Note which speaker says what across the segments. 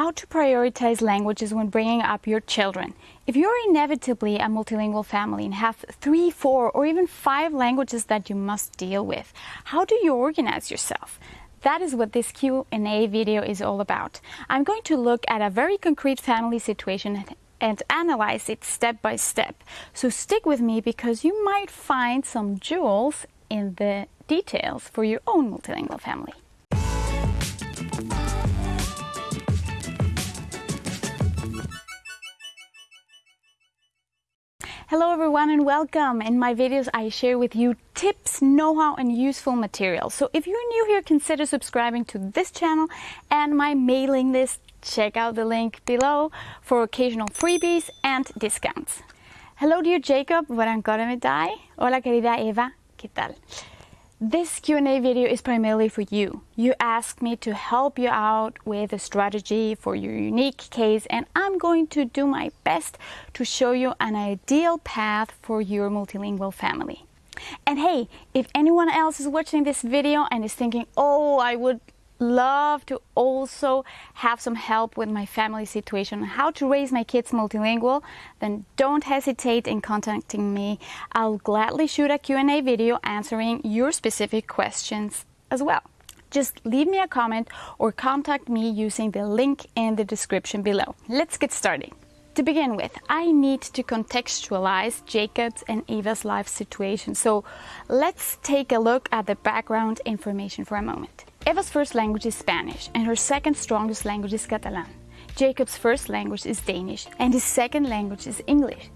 Speaker 1: how to prioritize languages when bringing up your children. If you're inevitably a multilingual family and have three, four, or even five languages that you must deal with, how do you organize yourself? That is what this Q&A video is all about. I'm going to look at a very concrete family situation and analyze it step by step. So stick with me because you might find some jewels in the details for your own multilingual family. Hello everyone and welcome. In my videos I share with you tips, know-how and useful material. So if you're new here, consider subscribing to this channel and my mailing list. Check out the link below for occasional freebies and discounts. Hello dear Jacob, Varankoramidai. Hola querida Eva, ¿qué tal? This Q&A video is primarily for you. You asked me to help you out with a strategy for your unique case and I'm going to do my best to show you an ideal path for your multilingual family. And hey, if anyone else is watching this video and is thinking, oh, I would love to also have some help with my family situation, how to raise my kids multilingual, then don't hesitate in contacting me. I'll gladly shoot a Q&A video answering your specific questions as well. Just leave me a comment or contact me using the link in the description below. Let's get started. To begin with, I need to contextualize Jacob's and Eva's life situation. So let's take a look at the background information for a moment. Eva's first language is Spanish and her second strongest language is Catalan. Jacob's first language is Danish and his second language is English.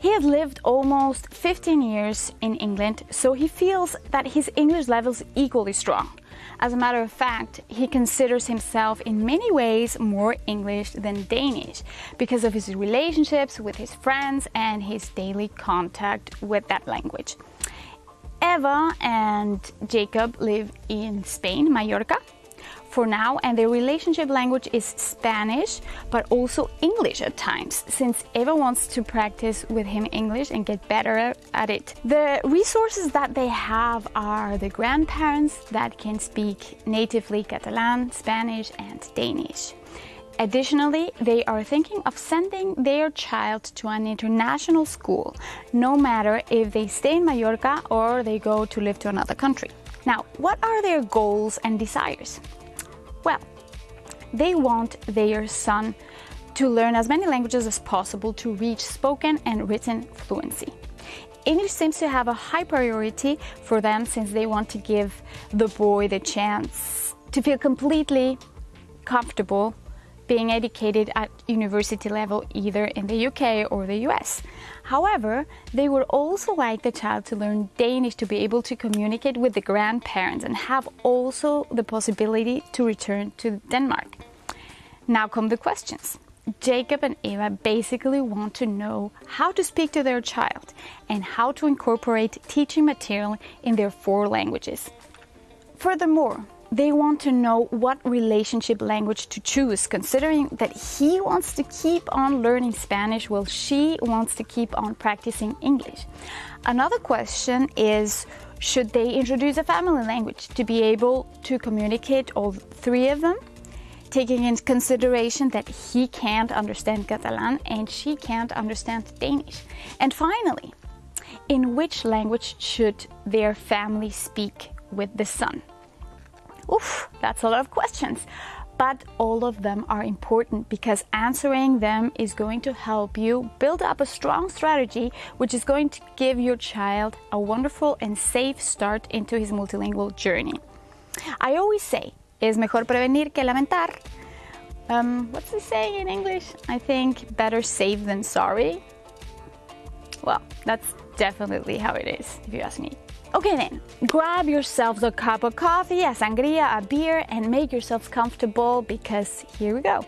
Speaker 1: He had lived almost 15 years in England, so he feels that his English level is equally strong. As a matter of fact, he considers himself in many ways more English than Danish because of his relationships with his friends and his daily contact with that language. Eva and Jacob live in Spain, Mallorca, for now, and their relationship language is Spanish, but also English at times, since Eva wants to practice with him English and get better at it. The resources that they have are the grandparents that can speak natively Catalan, Spanish, and Danish. Additionally, they are thinking of sending their child to an international school, no matter if they stay in Mallorca or they go to live to another country. Now, what are their goals and desires? Well, they want their son to learn as many languages as possible to reach spoken and written fluency. English seems to have a high priority for them since they want to give the boy the chance to feel completely comfortable being educated at university level either in the UK or the US. However, they would also like the child to learn Danish to be able to communicate with the grandparents and have also the possibility to return to Denmark. Now come the questions. Jacob and Eva basically want to know how to speak to their child and how to incorporate teaching material in their four languages. Furthermore, they want to know what relationship language to choose, considering that he wants to keep on learning Spanish while she wants to keep on practicing English. Another question is, should they introduce a family language to be able to communicate all three of them? Taking into consideration that he can't understand Catalan and she can't understand Danish. And finally, in which language should their family speak with the son? Oof, that's a lot of questions. But all of them are important because answering them is going to help you build up a strong strategy which is going to give your child a wonderful and safe start into his multilingual journey. I always say, es mejor prevenir que lamentar. Um, what's the saying in English? I think better safe than sorry. Well, that's definitely how it is, if you ask me. Okay then, grab yourselves a cup of coffee, a sangria, a beer, and make yourselves comfortable because here we go.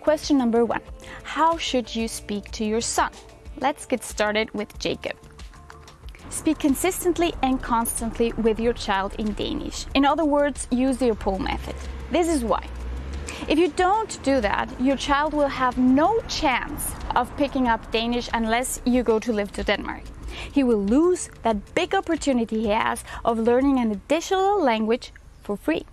Speaker 1: Question number one, how should you speak to your son? Let's get started with Jacob. Speak consistently and constantly with your child in Danish. In other words, use the OPOL method. This is why. If you don't do that, your child will have no chance of picking up Danish unless you go to live to Denmark he will lose that big opportunity he has of learning an additional language for free.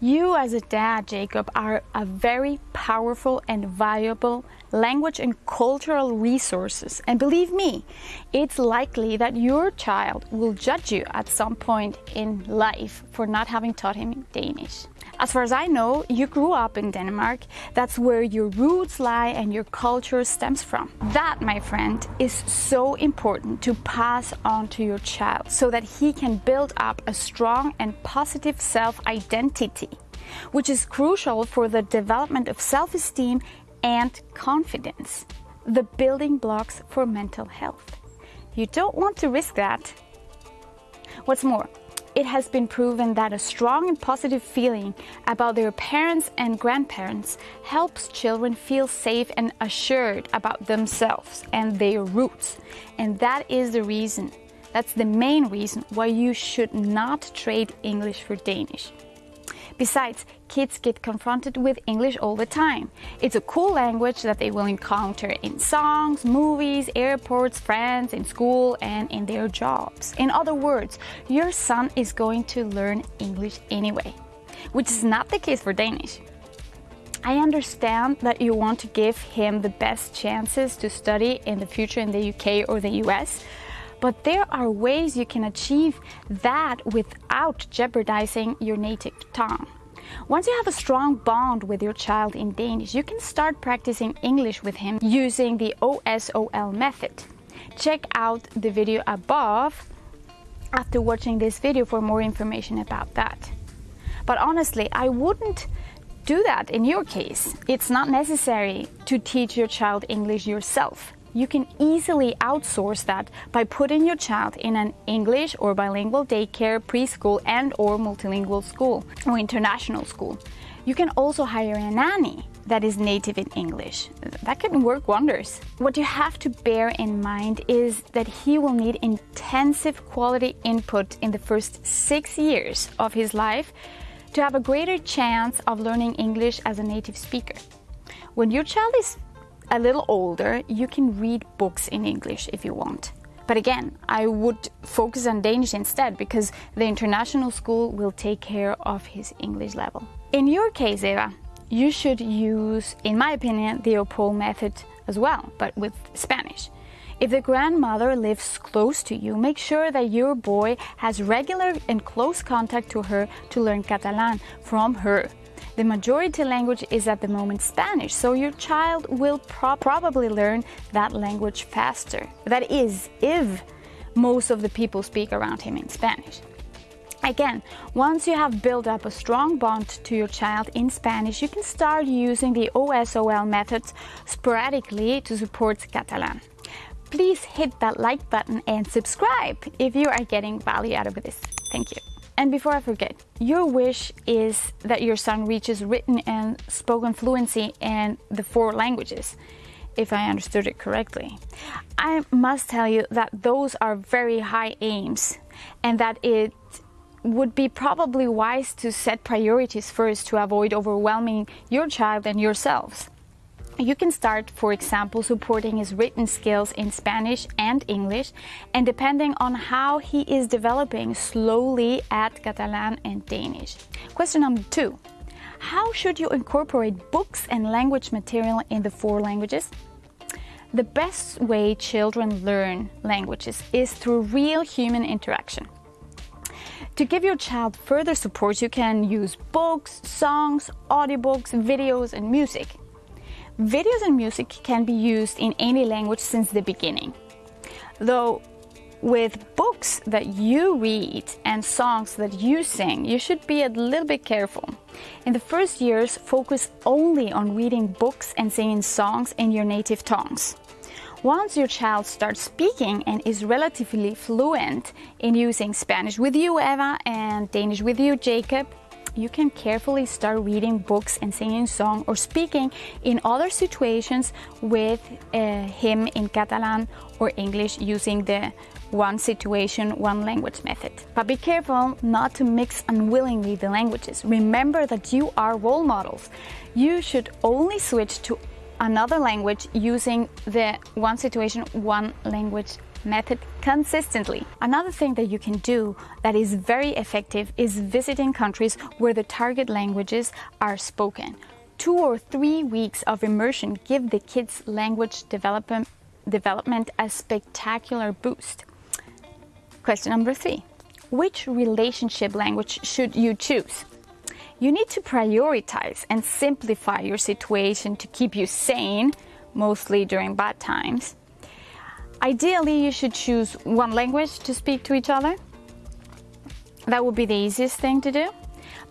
Speaker 1: You as a dad, Jacob, are a very powerful and valuable language and cultural resources. And believe me, it's likely that your child will judge you at some point in life for not having taught him Danish. As far as I know, you grew up in Denmark. That's where your roots lie and your culture stems from. That, my friend, is so important to pass on to your child so that he can build up a strong and positive self identity, which is crucial for the development of self esteem and confidence, the building blocks for mental health. You don't want to risk that. What's more, it has been proven that a strong and positive feeling about their parents and grandparents helps children feel safe and assured about themselves and their roots. And that is the reason, that's the main reason why you should not trade English for Danish. Besides, kids get confronted with English all the time. It's a cool language that they will encounter in songs, movies, airports, friends, in school, and in their jobs. In other words, your son is going to learn English anyway, which is not the case for Danish. I understand that you want to give him the best chances to study in the future in the UK or the US, but there are ways you can achieve that without jeopardizing your native tongue. Once you have a strong bond with your child in Danish, you can start practicing English with him using the OSOL method. Check out the video above after watching this video for more information about that. But honestly, I wouldn't do that in your case. It's not necessary to teach your child English yourself you can easily outsource that by putting your child in an English or bilingual daycare, preschool and or multilingual school or international school. You can also hire a nanny that is native in English. That can work wonders. What you have to bear in mind is that he will need intensive quality input in the first six years of his life to have a greater chance of learning English as a native speaker. When your child is a little older, you can read books in English if you want. But again, I would focus on Danish instead because the international school will take care of his English level. In your case, Eva, you should use, in my opinion, the OPOL method as well, but with Spanish. If the grandmother lives close to you, make sure that your boy has regular and close contact to her to learn Catalan from her. The majority language is at the moment Spanish, so your child will pro probably learn that language faster. That is, if most of the people speak around him in Spanish. Again, once you have built up a strong bond to your child in Spanish, you can start using the OSOL methods sporadically to support Catalan. Please hit that like button and subscribe if you are getting value out of this. Thank you. And before I forget, your wish is that your son reaches written and spoken fluency in the four languages, if I understood it correctly. I must tell you that those are very high aims and that it would be probably wise to set priorities first to avoid overwhelming your child and yourselves. You can start, for example, supporting his written skills in Spanish and English, and depending on how he is developing, slowly add Catalan and Danish. Question number two. How should you incorporate books and language material in the four languages? The best way children learn languages is through real human interaction. To give your child further support, you can use books, songs, audiobooks, videos, and music. Videos and music can be used in any language since the beginning. Though with books that you read and songs that you sing, you should be a little bit careful. In the first years, focus only on reading books and singing songs in your native tongues. Once your child starts speaking and is relatively fluent in using Spanish with you, Eva, and Danish with you, Jacob, you can carefully start reading books and singing songs or speaking in other situations with uh, him in Catalan or English using the one situation, one language method. But be careful not to mix unwillingly the languages. Remember that you are role models. You should only switch to another language using the one situation, one language method consistently. Another thing that you can do that is very effective is visiting countries where the target languages are spoken. Two or three weeks of immersion give the kids' language development, development a spectacular boost. Question number three. Which relationship language should you choose? You need to prioritize and simplify your situation to keep you sane, mostly during bad times. Ideally, you should choose one language to speak to each other. That would be the easiest thing to do.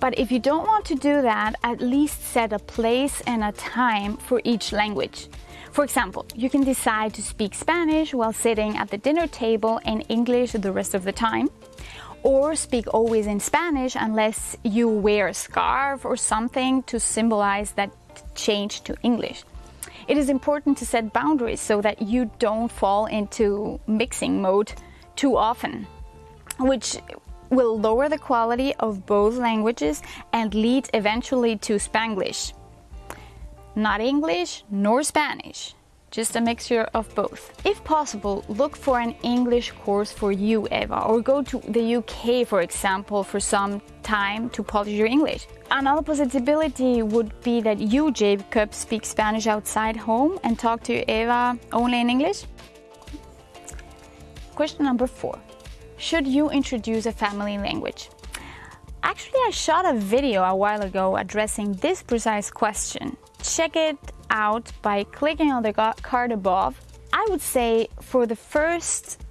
Speaker 1: But if you don't want to do that, at least set a place and a time for each language. For example, you can decide to speak Spanish while sitting at the dinner table and English the rest of the time or speak always in Spanish unless you wear a scarf or something to symbolize that change to English. It is important to set boundaries so that you don't fall into mixing mode too often, which will lower the quality of both languages and lead eventually to Spanglish. Not English nor Spanish just a mixture of both. If possible, look for an English course for you, Eva, or go to the UK, for example, for some time to polish your English. Another possibility would be that you, Jacob, speak Spanish outside home and talk to Eva only in English. Question number four. Should you introduce a family language? Actually, I shot a video a while ago addressing this precise question. Check it out by clicking on the card above. I would say for the first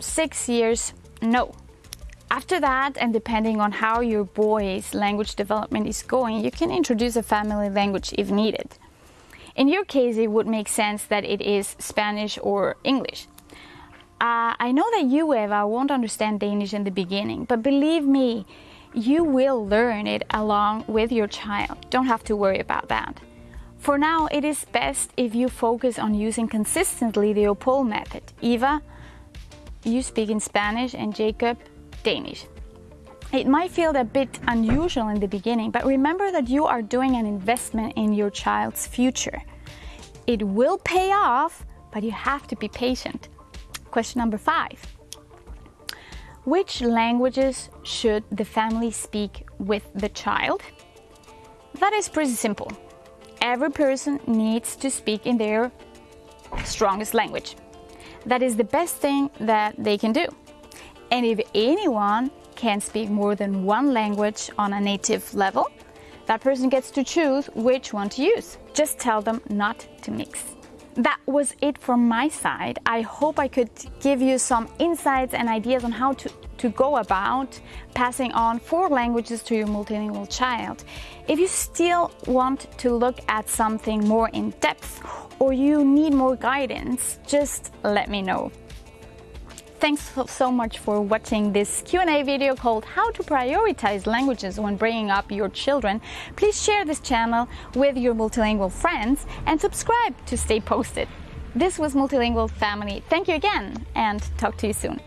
Speaker 1: six years, no. After that, and depending on how your boy's language development is going, you can introduce a family language if needed. In your case, it would make sense that it is Spanish or English. Uh, I know that you, Eva, won't understand Danish in the beginning, but believe me, you will learn it along with your child. Don't have to worry about that. For now, it is best if you focus on using consistently the OPOL method. Eva, you speak in Spanish and Jacob, Danish. It might feel a bit unusual in the beginning, but remember that you are doing an investment in your child's future. It will pay off, but you have to be patient. Question number five. Which languages should the family speak with the child? That is pretty simple every person needs to speak in their strongest language. That is the best thing that they can do. And if anyone can speak more than one language on a native level, that person gets to choose which one to use. Just tell them not to mix. That was it from my side. I hope I could give you some insights and ideas on how to to go about passing on four languages to your multilingual child. If you still want to look at something more in depth or you need more guidance, just let me know. Thanks so much for watching this Q&A video called How to Prioritize Languages When Bringing Up Your Children. Please share this channel with your multilingual friends and subscribe to stay posted. This was Multilingual Family. Thank you again and talk to you soon.